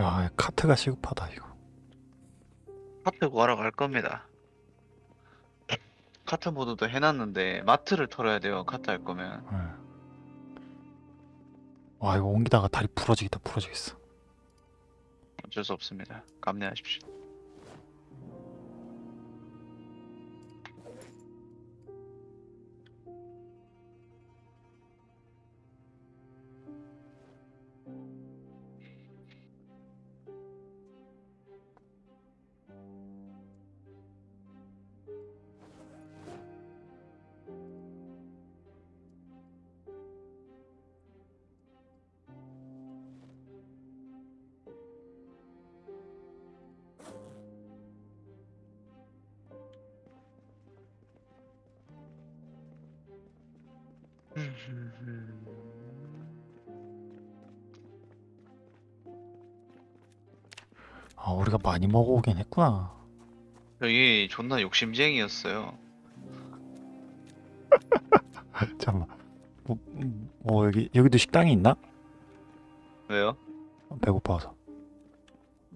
야, 카트가 시급하다 이거. 카트 구하러 갈 겁니다. 카트 모드도 해놨는데 마트를 털어야 돼요. 카트 할 거면. 예. 와, 이거 옮기다가 다리 부러지겠다, 부러지겠어. 어쩔 수 없습니다. 감내하십시오. 아, 우리가 많이 먹어오긴 했구나. 여기 존나 욕심쟁이였어요. 잠깐만. 뭐, 음, 뭐 여기 여기도 식당이 있나? 왜요? 배고파서.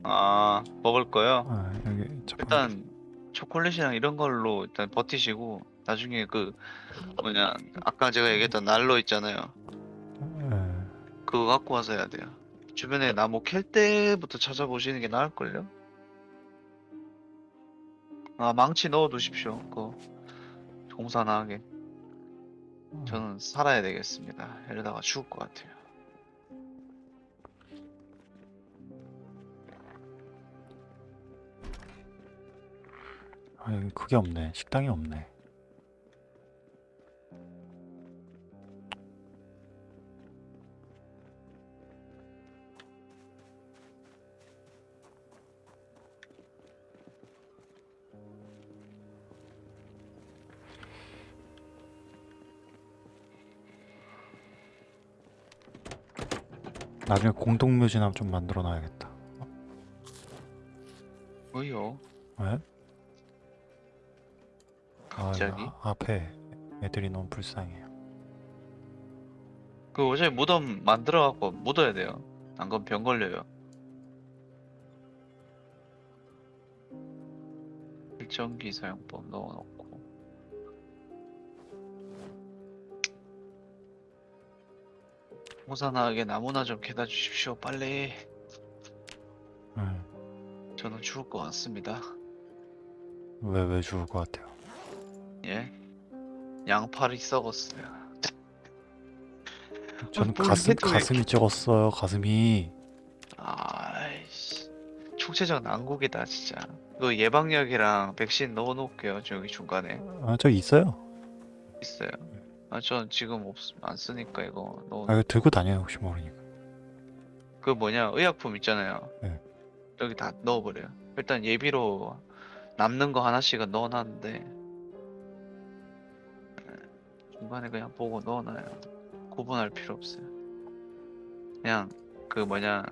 아, 먹을 거요? 아, 여기. 일단 초콜릿이랑 이런 걸로 일단 버티시고 나중에 그 뭐냐 아까 제가 얘기했던 난로 있잖아요. 예. 그거 갖고 와서 해야 돼요. 주변에 나무 캘 때부터 찾아보시는 게 나을걸요? 아, 망치 넣어두십시오. 그거 공사나게. 저는 살아야 되겠습니다. 이러다가 죽을 것 같아요. 아, 여기 그게 없네. 식당이 없네. 나중에 공동묘지나 좀 만들어 놔야겠다. 뭐요? 왜? 아, 갑자기? 이거 앞에 애들이 너무 불쌍해요. 그 어차피 무덤 만들어갖고 묻어야 돼요. 안 그럼 병 걸려요. 일정기 사용법 넣어놓고 호산하게 나무나 좀 캐다 주십시오. 빨리. 응. 저는 죽을 것 같습니다. 왜, 왜 죽을 것 같아요? 예? 양팔이 썩었어요. 저는 뭘 가슴, 해도 왜 가슴이 적었어요, 가슴이. 아이씨. 총체적 난국이다 진짜. 그 예방약이랑 백신 넣어놓을게요. 저기 중간에 아, 저기 있어요. 있어요. 아, 전 지금 없, 안 쓰니까 이거 넣어. 아, 이거 들고 다녀요, 혹시 모르니까. 그 뭐냐 의약품 있잖아요. 네. 여기 다 넣어버려요. 일단 예비로 남는 거 하나씩은 넣어놨는데 네, 중간에 그냥 보고 넣어놔요. 구분할 필요 없어요. 그냥 그 뭐냐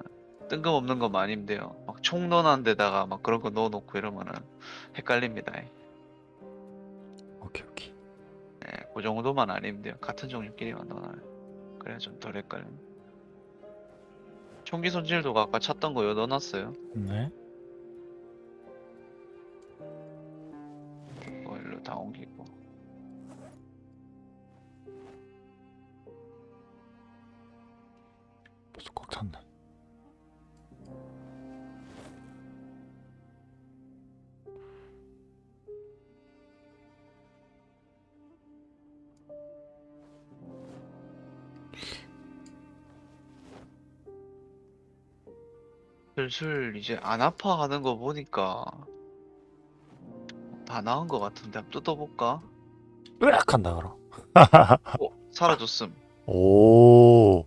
뜬금없는 거 많이 돼요. 막 총 넣어놓은 데다가 막 그런 거 넣어놓고 이러면은 헷갈립니다. 오케이, 오케이. 네, 그 정도만 아니면 돼요. 같은 종류끼리만 넣어놔요. 그래야 좀 덜 헷갈려. 총기 손질도 아까 찾던 거 여기 넣어놨어요. 네. 이거 일로 다 옮기고. 벌써 꽉 슬슬 이제 안 아파하는 거 보니까 다 나은 거 같은데 한번 뜯어볼까? 으악! 한다, 그럼. 어, 사라졌음. 오,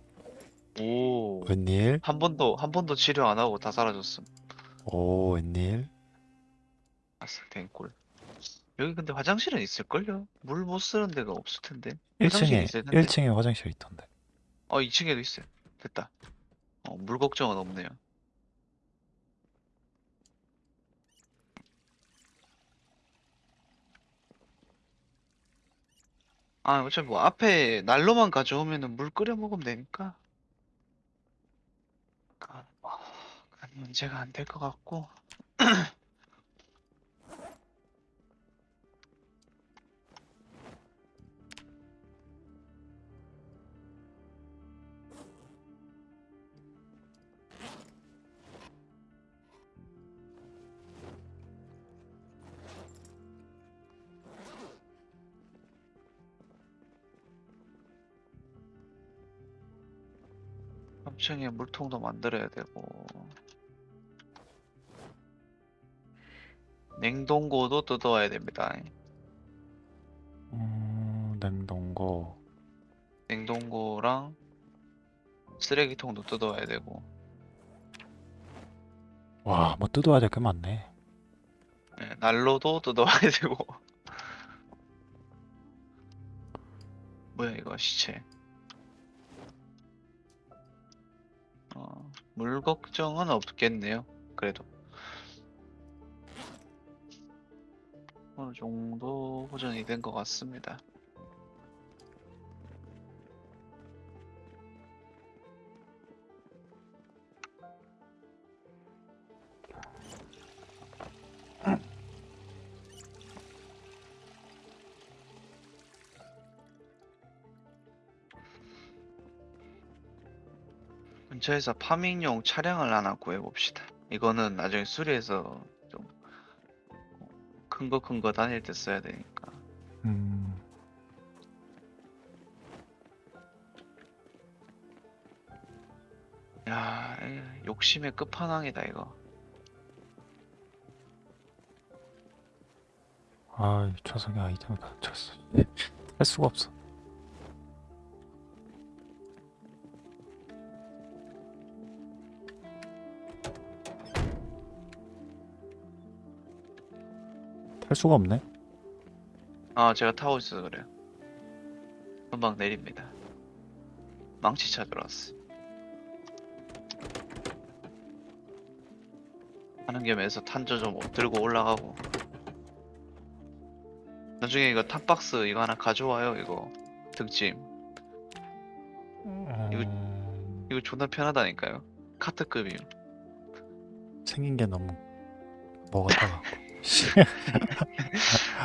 오. 웬일? 한 번도 한 번도 치료 안 하고 다 사라졌음. 오, 웬일? 아싸, 댕골. 여기 근데 화장실은 있을걸요? 물 못 쓰는 데가 없을 텐데. 1층에, 화장실이 있어야 되는데. 1층에 화장실 있던데. 어, 2층에도 있어요. 됐다. 어, 물 걱정은 없네요. 아, 어차피 뭐 앞에 난로만 가져오면은 물 끓여 먹으면 되니까. 가, 아, 간- 문제가 안 될 것 같고 삼층에 물통도 만들어야 되고 냉동고도 뜯어와야 됩니다. 음, 냉동고. 냉동고랑 쓰레기통도 뜯어와야 되고 와, 뭐 뜯어야 될 게 많네. 예, 난로도 뜯어와야 되고 뭐야 이거 시체 물 걱정은 없겠네요 그래도. 어느 정도 호전이 된 것 같습니다 근처에서 파밍용 차량을 하나 구해봅시다. 이거는 나중에 수리해서 좀 큰 거 큰 거 다닐 때 써야 되니까. 음, 야, 이 욕심의 끝판왕이다 이거. 아, 좌석에 아이템이 갇혔어. 할 수가 없어. 탈 수가 없네. 아, 제가 타고 있어서 그래요. 금방 내립니다. 망치 찾으러 왔어. 하는 겸해서 탄저 좀 들고 올라가고. 나중에 이거 탑박스 이거 하나 가져와요 이거 등짐. 음, 이거 존나 편하다니까요. 카트급이요. 생긴 게 너무 뭐 같아갖고.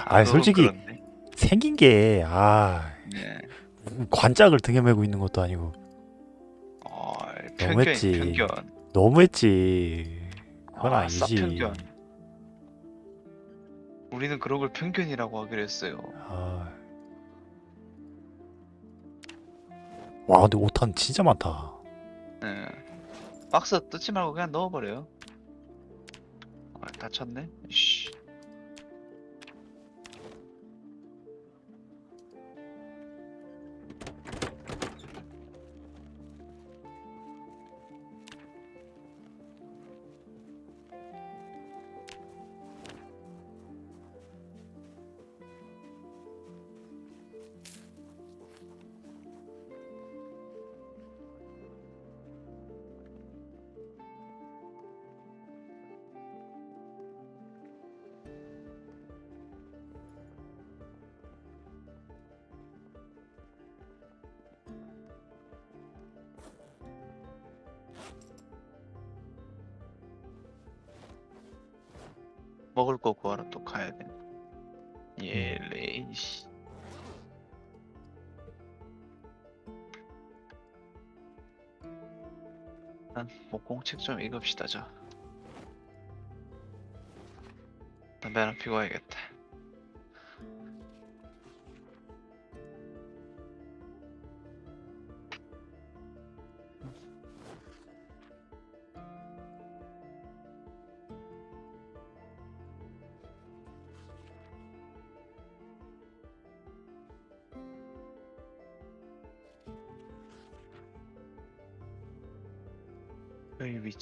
아, 솔직히 그렇네. 생긴 게 아, 네. 관짝을 등에 메고 있는 것도 아니고 어, 너무했지. 편견. 너무했지. 그건 아. 쌉편견. 우리는 그런 걸 편견이라고 하기로 했어요. 아. 와, 근데 오탄 진짜 많다. 네. 박스 뜯지 말고 그냥 넣어버려요. 아, 다쳤네. 씨. 먹을 거 구하러 또 가야 돼. 예, 레이 씨. 일단 목공책 좀 읽읍시다, 저. 담배 하나 피고 와야겠다.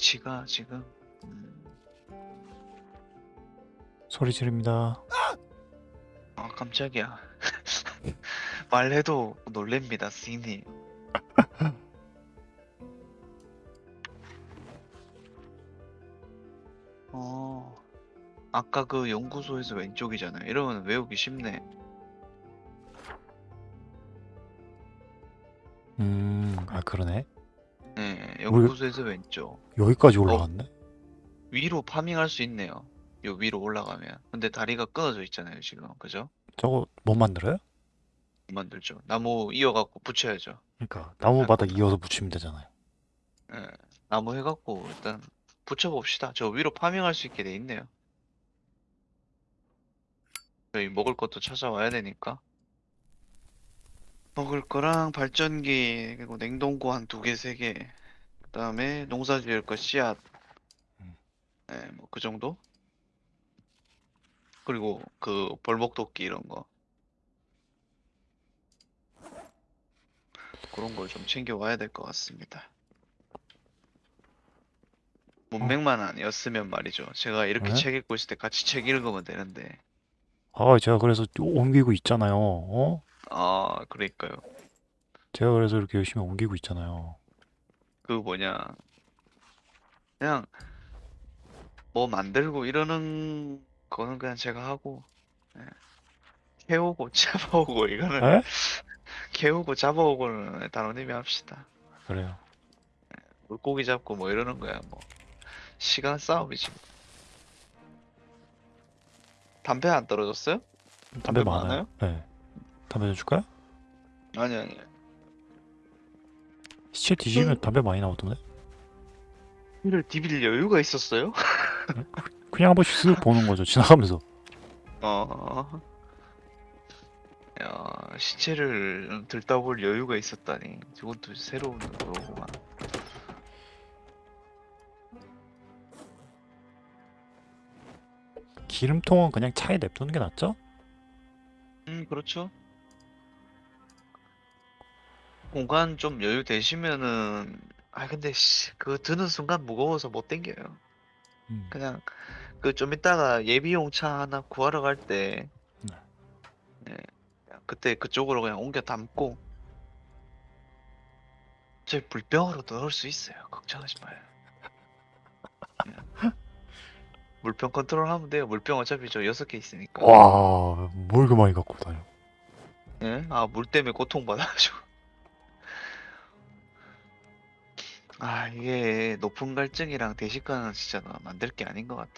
위치가 지금 음, 소리 지릅니다. 아 깜짝이야 말해도 놀랍니다 스님 어 아까 그 연구소에서 왼쪽이잖아요 이러면 외우기 쉽네 음, 아 그러네. 네 연구소에서 왼쪽 여기까지 올라갔네. 위로 파밍할 수 있네요. 요 위로 올라가면. 근데 다리가 끊어져 있잖아요, 지금. 그죠? 저거 못 만들어요? 못 만들죠. 나무 이어갖고 붙여야죠. 그러니까 나무 바닥 이어서 붙이면 되잖아요. 예. 나무 해갖고 일단 붙여봅시다. 저 위로 파밍할 수 있게 돼 있네요. 저희 먹을 것도 찾아와야 되니까. 먹을 거랑 발전기, 그리고 냉동고 한 두 개, 세 개. 그 다음에 농사 지을 거 씨앗. 음. 네, 뭐 그 정도? 그리고 그 벌목도끼 이런 거. 그런 걸 좀 챙겨와야 될 것 같습니다. 문맹만 아니었으면 말이죠. 제가 이렇게 네? 책 읽고 있을 때 같이 책 읽으면 되는데. 아, 제가 그래서 옮기고 있잖아요. 어? 아, 그러니까요. 제가 그래서 이렇게 열심히 옮기고 있잖아요. 그 뭐냐. 그냥 뭐 만들고 이러는 거는 그냥 제가 하고. 예. 캐오고 잡아오고 이거는 에? 캐오고 잡아오고는 단호님이 합시다. 그래요. 물고기 잡고 뭐 이러는 거야 뭐 시간 싸움이지 뭐. 담배 안 떨어졌어요? 담배 담배 많아요? 네. 담배 좀 줄까요? 아니 아니 시체 뒤지면 담배 많이 나오던데? 이를 디빌 여유가 있었어요? 그냥 한 번씩 쓱 보는 거죠. 지나가면서. 어. 야 시체를 들다 볼 여유가 있었다니 저건 또 새로운 거로구만 기름통은 그냥 차에 냅두는 게 낫죠? 음 그렇죠 공간 좀 여유 되시면은 아 근데 씨 그거 드는 순간 무거워서 못 당겨요 음. 그냥 그 좀 이따가 예비용 차 하나 구하러 갈 때 네. 네, 그때 그쪽으로 그냥 옮겨 담고 제 물병으로 넣을 수 있어요. 걱정하지 마요. 그냥 물병 컨트롤 하면 돼요. 물병 어차피 저 여섯 개 있으니까. 와, 뭘그 많이 갖고 다녀. 예? 아, 물 때문에 고통받아가지고. 아, 이게 높은 갈증이랑 대식가는 진짜 나 만들 게 아닌 것 같아.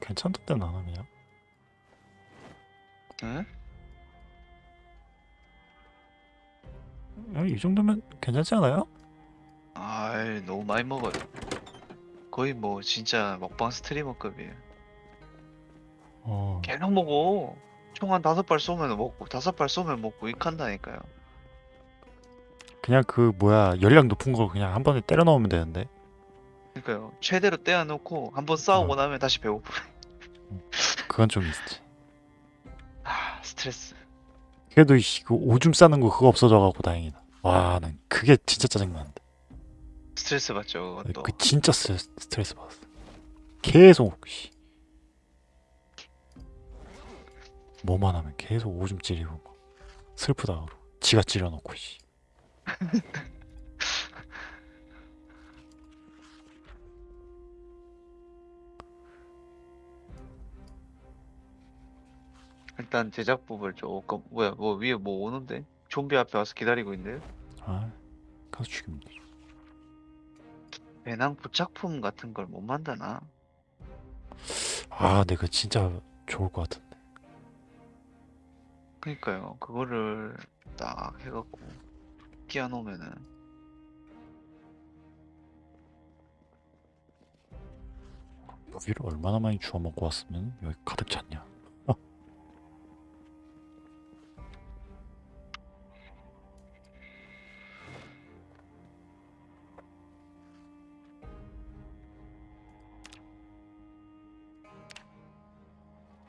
괜찮던데 그냥. 응? 어, 이 정도면 괜찮지 않아요? 아이, 너무 많이 먹어요. 거의 뭐 진짜 먹방 스트리머급이에요. 어, 계속 먹어. 총 한 다섯 발 쏘면 먹고, 다섯 발 쏘면 먹고, 익한다니까요. 그냥 그 뭐야 열량 높은 거 그냥 한 번에 때려 넣으면 되는데. 그러니까요. 최대로 떼어놓고, 한번 싸우고 나면 다시 배고프. 그건 좀 있지. 아, 스트레스. 그래도 이씨, 그 오줌 싸는 거 그거 없어져갖고 다행이다. 와, 난 그게 진짜 짜증나는데. 스트레스 받죠, 그것도. 그 진짜 스트레스, 스트레스 받았어. 계속 씨. 뭐만 하면 계속 오줌 찌리고 막 슬프다 그러고 지가 찌려놓고 씨. 일단 제작법을 조금, 뭐야, 뭐 위에 뭐 오는데? 좀비 앞에 와서 기다리고 있는데? 아, 가서 죽이면 되죠. 배낭 부착품 같은 걸 못 만드나? 아, 그 진짜 좋을 것 같은데. 그니까요. 그거를 딱 해갖고 끼워 놓으면은 여기를 얼마나 많이 주워 먹고 왔으면 여기 가득 찼냐.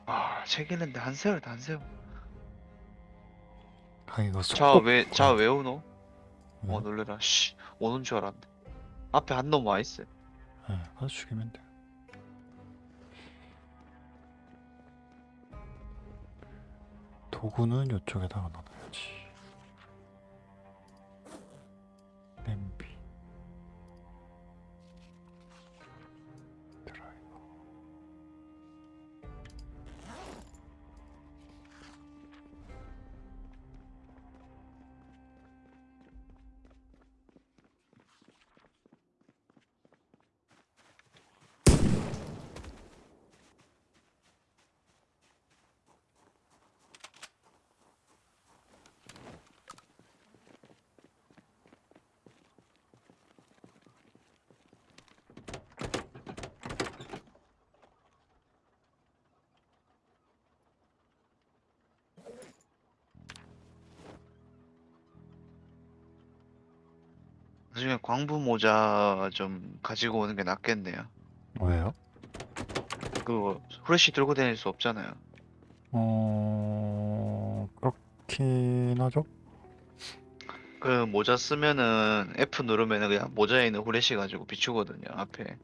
아, 책 읽는데 한 세월다 한 세월. 아, 이거 자, 속도 왜, 자, 왜 오노? 네. 어, 놀래라. 씨, 오는 줄 알았네. 앞에 한 놈 와 있어. 네, 가서 죽이면 돼. 도구는 이쪽에다가 놔둬 나중에 광부 모자 좀 가지고 오는 게 낫겠네요. 왜요? 그 후레쉬 들고 다닐 수 없잖아요. 어 그렇긴 하죠. 그 모자 쓰면은 F 누르면은 그냥 모자에 있는 후레쉬 가지고 비추거든요, 앞에.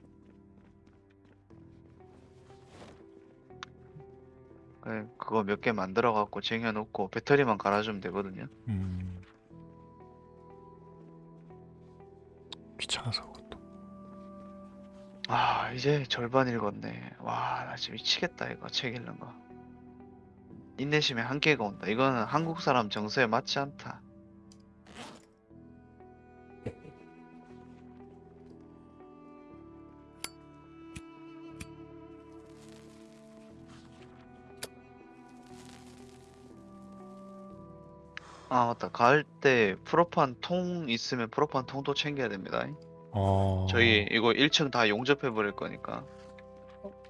그- 그거 몇 개 만들어 갖고 쟁여놓고 배터리만 갈아주면 되거든요. 음. 귀찮아서 그것도. 아, 이제 절반 읽었네. 와, 나 지금 미치겠다, 이거 책 읽는 거. 인내심에 한계가 온다. 이거는 한국 사람 정서에 맞지 않다. 아, 맞다. 가을 때 프로판 통 있으면 프로판 통도 챙겨야 됩니다. 어. 저희 이거 1층 다 용접해 버릴 거니까.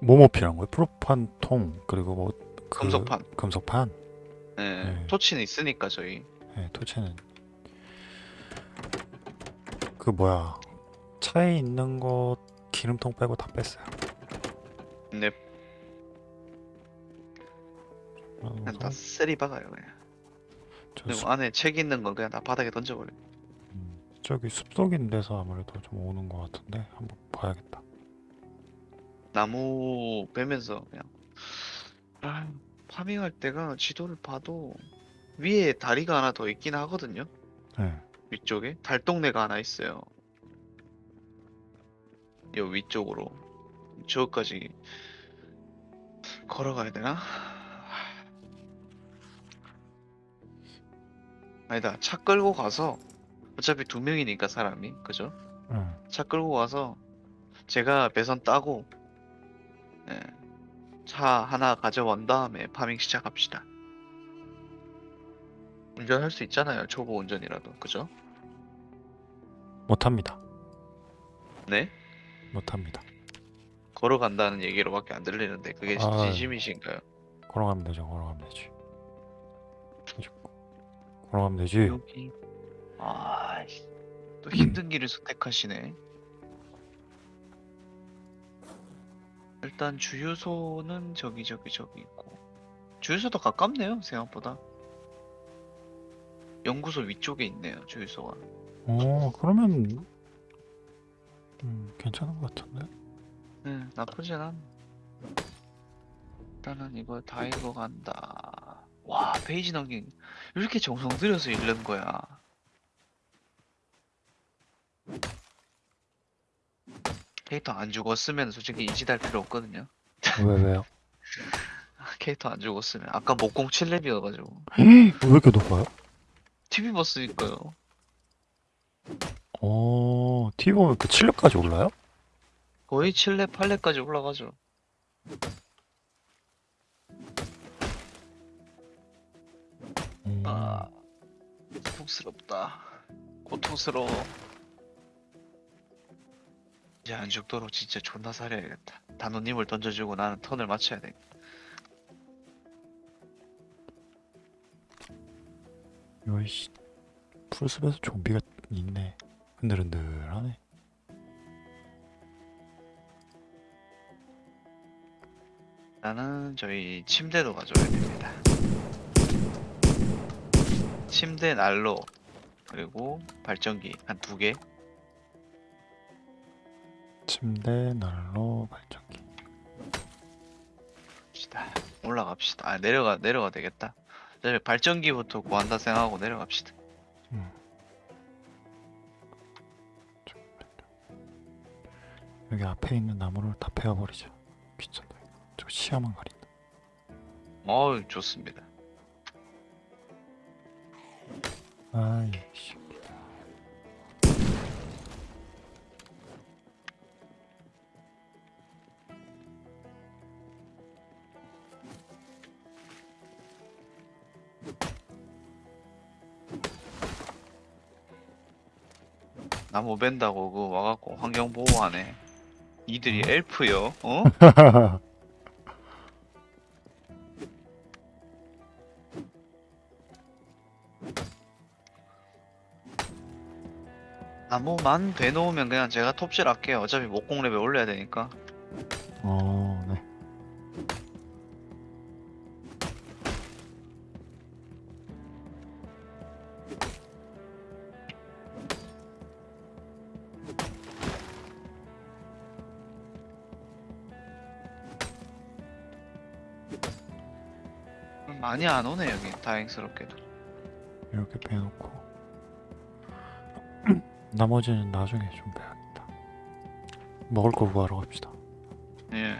뭐뭐 필요한 거예요? 프로판 통 그리고 뭐 그- 금속판. 금속판. 예, 네. 토치는 있으니까 저희. 네, 토치는 그 뭐야 차에 있는 거 기름통 빼고 다 뺐어요. 네, 어, 다 소- 쓰리 박아요 그냥. 저 그리고 숲- 안에 책 있는 건 그냥 다 바닥에 던져버려. 음, 저기 숲속인 데서 아무래도 좀 오는 것 같은데 한번 봐야겠다. 나무 베면서 그냥. 아, 파밍할 때가 지도를 봐도 위에 다리가 하나 더 있긴 하거든요. 네, 위쪽에 달동네가 하나 있어요. 요 위쪽으로 저까지 걸어가야 되나? 아니다 차 끌고 가서 어차피 두 명이니까 사람이 그죠? 네. 차 끌고 가서 제가 배선 따고 예, 차 하나 가져온 다음에 파밍 시작합시다. 운전할 수 있잖아요 초보 운전이라도 그죠? 못합니다. 네? 못합니다. 걸어간다는 얘기로밖에 안 들리는데 그게 아. 진심이신가요? 걸어가면 되죠. 걸어가면 되지. 걸어 가면 되지. 여기 아, 또 힘든 길을 선택하시네. 일단 주유소는 저기 저기 저기 있고 주유소도 가깝네요 생각보다. 연구소 위쪽에 있네요 주유소가. 어 그러면 음, 괜찮은 것 같은데. 네, 나쁘진 않네. 일단은 이거 다 읽어간다. 와, 페이지 넘긴 왜 이렇게 정성 들여서 읽는 거야. 캐릭터 안 죽었으면 솔직히 인지할 필요 없거든요. 왜 왜요? 캐릭터 안 죽었으면 아까 목공 7렙이어가지고 왜 이렇게 높아요? TV 봤으니까요. 어 TV 보면 그 7렙까지 올라요? 거의 7렙, 8렙까지 올라가죠. 아, 고통스럽다. 고통스러워. 이제 안 죽도록 진짜 존나 살려야겠다. 단호님을 던져주고 나는 턴을 맞춰야 돼. 요이씨 풀숲에서 좀비가 있네. 흔들흔들하네. 나는 저희 침대도 가져야 됩니다. 침대 난로 그리고 발전기 한 두 개. 침대, 난로, 발전기. 갑시다. 올라갑시다. 아 내려가 내려가 되겠다. 발전기부터 구한다 생각하고 내려갑시다. 음. 여기 앞에 있는 나무를 다 베어버리자. 귀찮다. 저 시야만 가린다. 어우 좋습니다. 아이 씨. 나무 벤다고 그 와갖고 환경 보호하네. 이들이 엘프요? 어? 나무만 되놓으면 그냥 제가 톱질 할게요. 어차피 목공 레벨 올려야 되니까. 어, 네. 많이 안 오네 여기 다행스럽게도. 이렇게 빼놓고 나머지는 나중에 좀 빼야겠다. 먹을 거 구하러 갑시다. 예.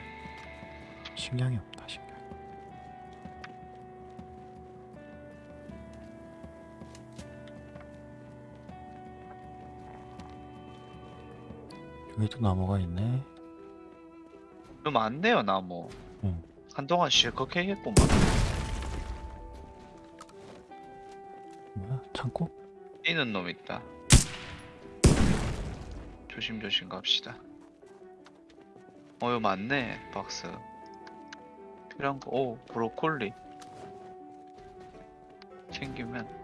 식량이 없다, 식량. 여기도 나무가 있네. 좀 많네요 나무. 응. 한동안 실컷 캐겠구만. 뭐야? 창고? 뛰는 놈 있다. 조심조심 갑시다. 어, 이거 많네, 박스. 필요한 거, 오, 브로콜리. 챙기면.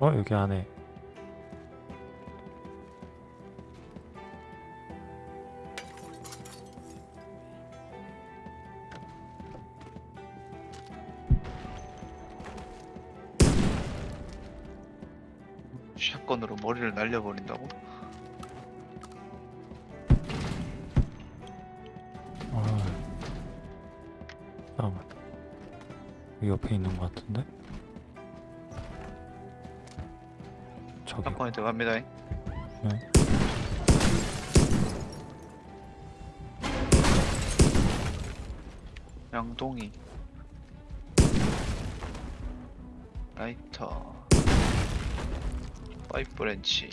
어, 여기 안에. 샷건으로 머리를 날려버린 네. 양동이. 라이터. 파이프 렌치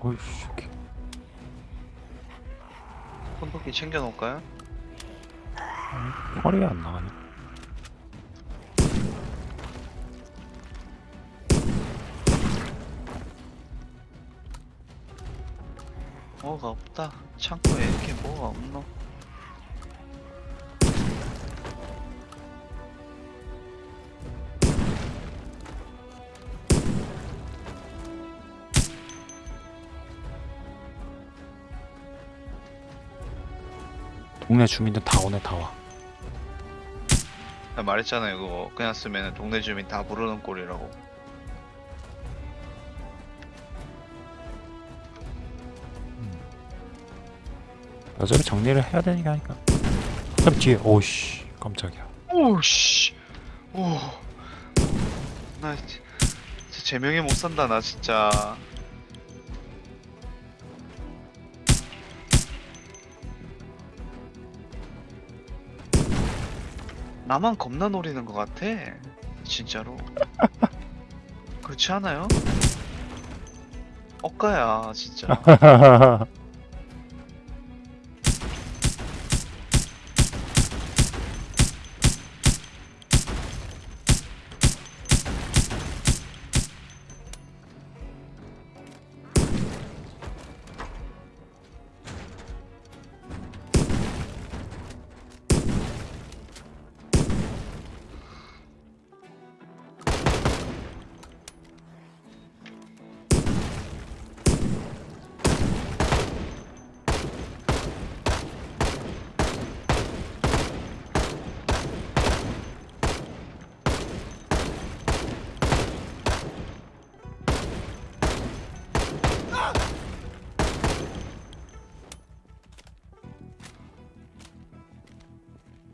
어이씨, 이렇게. 손도끼 챙겨 놓을까요? 허리 안 나가네. 뭐가 없다 창고에 이렇게 뭐가 없노 동네 주민들 다 오네, 다 와. 나 말했잖아요 그거. 그냥 쓰면 동네 주민 다 부르는 꼴이라고. 어차피 정리를 해야 되니까 하니까. 그럼 뒤에, 오씨, 깜짝이야. 오씨. 오 나 진짜 제명에 못 산다 나 진짜 나만 겁나 노리는 것 같아. 진짜로. 그렇지 않아요? 억가야 진짜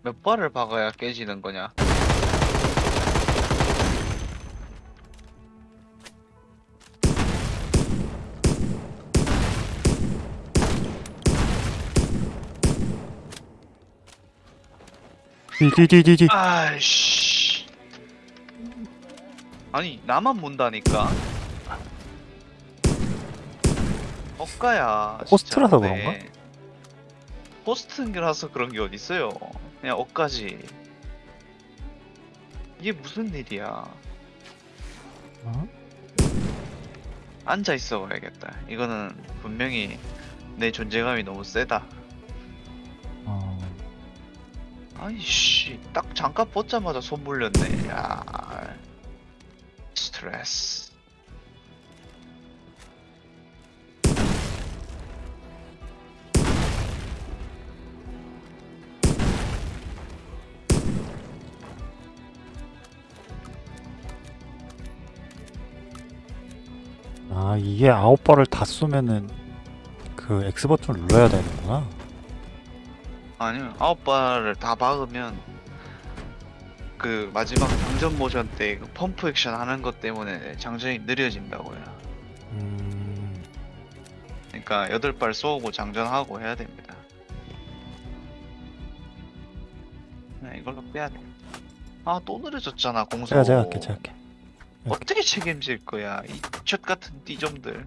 아웃바를 박아야 깨지는 거냐? 디디디디디. 아이씨. 아니 나만 문다니까. 진짜 호스트라서 네. 그런가? 호스트라서 그런 게 어딨어요. 그냥 억가지. 이게 무슨 일이야? 어? 앉아 있어 봐야겠다. 이거는 분명히 내 존재감이 너무 세다. 어. 아이씨, 딱 잠깐 벗자마자 손 물렸네. 야, 스트레스. 아 이게 아홉 발을 다 쏘면은 그 X 버튼을 눌러야 되는구나. 아니요, 아홉 발을 다 박으면 그 마지막 장전 모션 때 그 펌프 액션 하는 것 때문에 장전이 느려진다고요. 음. 그러니까 여덟 발 쏘고 장전하고 해야 됩니다. 네, 이걸로 빼야 돼. 아, 또 느려졌잖아, 공소. 제가 제가 할게 제가 할게. 어떻게 책임질 거야, 이첫 같은 띠좀들.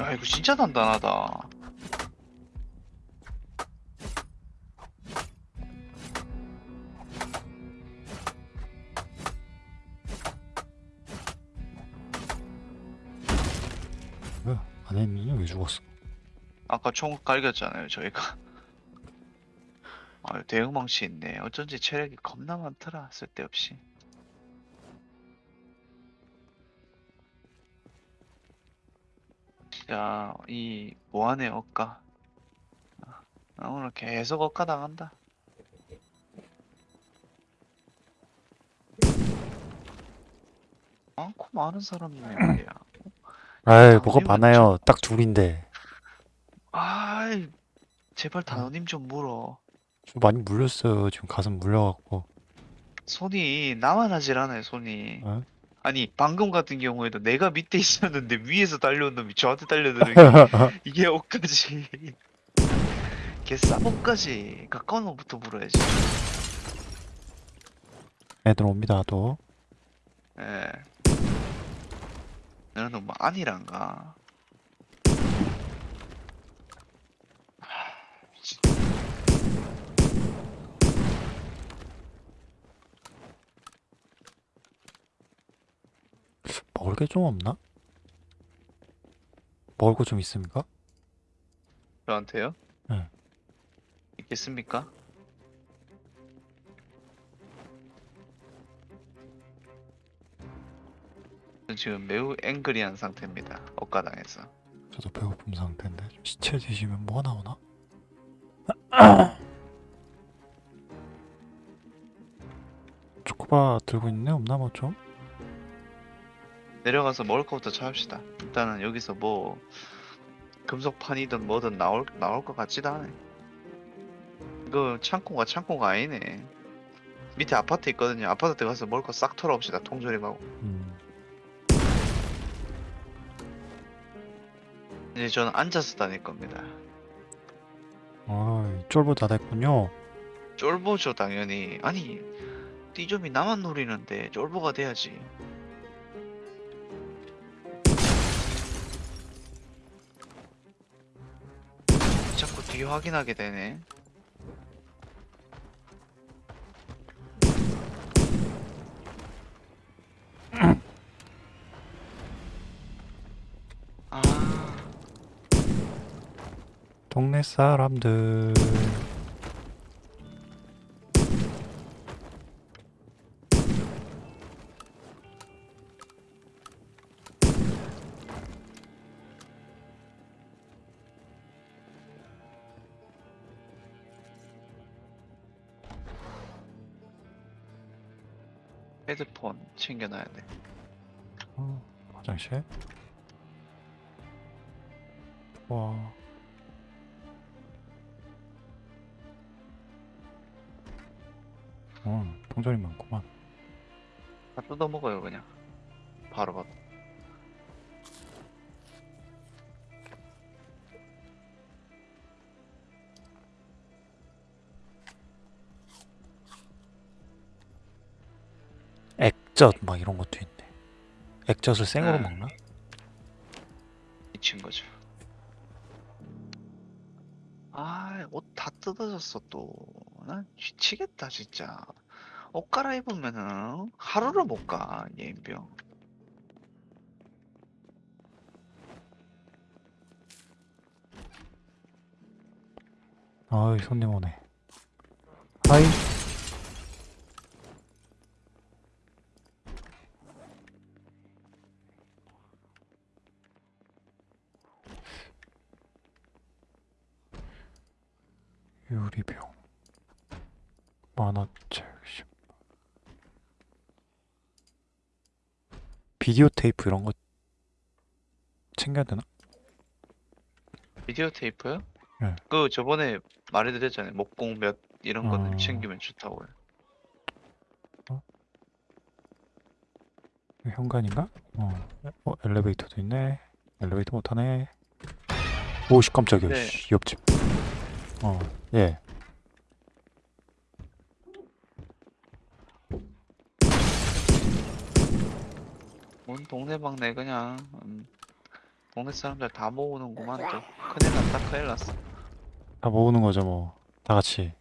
야, 이거 진짜 단단하다. 뭐야? 안 했니? 왜 죽었어? 아까 총 갈겼잖아요, 저희가. 아, 대응망치 있네. 어쩐지 체력이 겁나 많더라, 쓸데없이. 자, 이 무한의 억가. 나 오늘 계속 억가 당한다. 많고 많은 사람이네 말이야. 아이 아, 뭐가 많아요. 딱 둘인데. 아이, 제발 단호님 좀 물어. 좀 많이 물렸어요. 지금 가슴 물려갖고. 손이 나만 하질 않아요, 손이. 어? 아니, 방금 같은 경우에도 내가 밑에 있었는데 위에서 달려온 놈이 저한테 달려드는 게 이게 옷까지. 걔 싸복까지 가까운 놈부터 물어야지. 애들 옵니다 또. 예. 너는 뭐 아니란가? 먹을 게 좀 없나? 먹을 거 좀 있습니까? 저한테요? 네. 있겠습니까? 지금 매우 앵그리한 상태입니다. 억가당해서. 저도 배고픔 상태인데 좀 시체 드시면 뭐가 나오나? 초코바 들고 있네 없나 뭐 좀? 내려가서 먹을 것부터 찾읍시다. 일단은 여기서 뭐 금속판이든 뭐든 나올 나올 것 같지도 않네. 이거 창고가 창고가 아니네. 밑에 아파트 있거든요. 아파트 때 가서 먹을 거 싹 털어옵시다. 통조림하고. 음. 이제 저는 앉아서 다닐 겁니다. 아, 쫄보 다 됐군요. 쫄보죠 당연히. 아니 띠좀이 나만 노리는데 쫄보가 돼야지. 뒤 확인하게 되네. 아, 동네 사람들. 챙겨놔야 돼. 어, 화장실. 와. 어, 통전이 많구만. 다 뜯어 먹어요 그냥. 바로 바로. 액젓 막 이런 것도 있네. 액젓을 생으로 네. 먹나? 미친 거죠. 아, 옷 다 뜯어졌어 또. 난 미치겠다 진짜. 옷 갈아입으면은 하루를 못 가, 예인병. 아이 손님 오네. 하이. 유리병. 만화책. 십- 비디오 테이프 이런 거 챙겨야 되나? 비디오 테이프요? 네. 그 저번에 말해드렸잖아요. 목공 몇 이런 거는 어. 챙기면 좋다고요. 이거 현관인가? 어. 어, 엘리베이터도 있네. 엘리베이터 못 타네. 오씨 깜짝이야. 네. 씨, 옆집. 어, 예. 뭔 동네 방네 그냥 음, 동네 사람들 다 모으는구만 또. 큰일 났다 큰일 났어. 다 모으는 거죠, 뭐. 다 같이.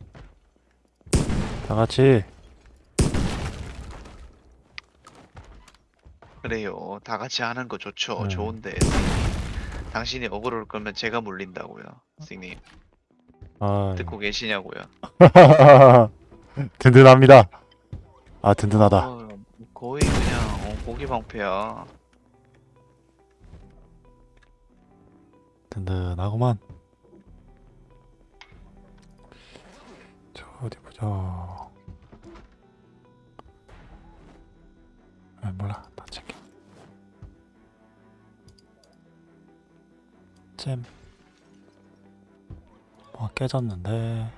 다 같이. 그래요. 다 같이 하는 거 좋죠. 네. 좋은데. 당신이 억울할 거면 제가 물린다고요. 선생님. 아, 듣고 계시냐고요. 든든합니다. 아, 든든하다. 어, 거의 그냥 어, 고기 방패야. 든든하구만. 저 어디 보자. 아, 몰라. 다 챙겨. 잼. 뭐 깨졌는데.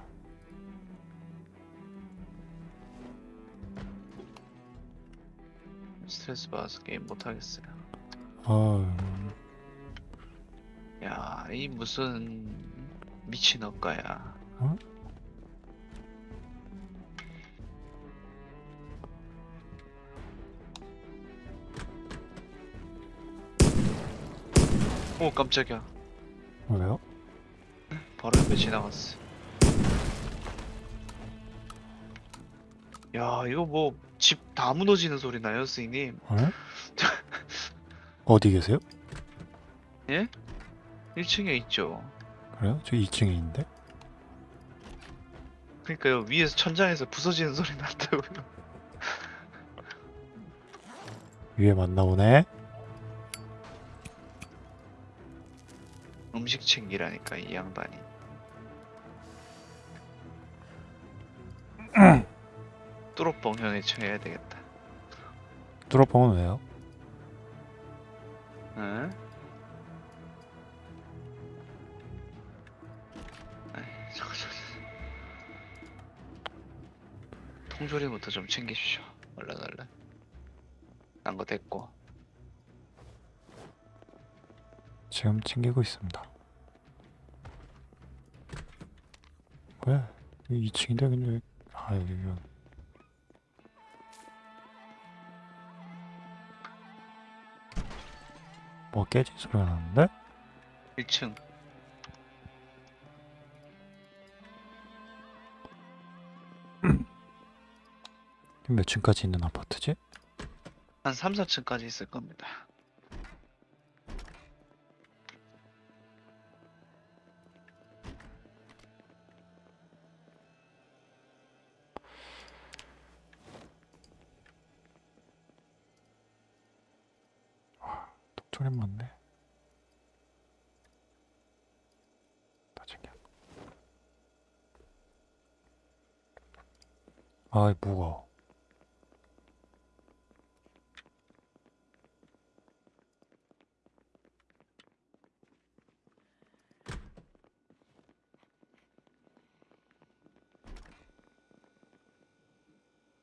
스트레스 받아서 게임 못 하겠어요. 어, 야, 이 무슨 미친 억가야. 어? 오 깜짝이야. 옆에 지나갔어. 야, 이거 뭐 집 다 무너지는 소리 나요, 스님? 어? 어디 계세요? 1층에 있죠. 그래요? 저 2층에 있는데? 그러니까요, 위에서 천장에서 부서지는 소리 났다고요. 위에 만나보네. 음식 챙기라니까 이 양반이. 뚜로뻥 형에 쳐야 되겠다. 뚜러뻥은 왜요? 응? 저거, 저거. 통조림부터 좀 챙기십시오. 얼른 얼른. 난 거 됐고. 지금 챙기고 있습니다. 왜? 2층인데 근데 아 여기 여기. 뭐 깨진 소리가 나는데? 1층. 몇 층까지 있는 아파트지? 한 3, 4층까지 있을 겁니다. 아이 무거워.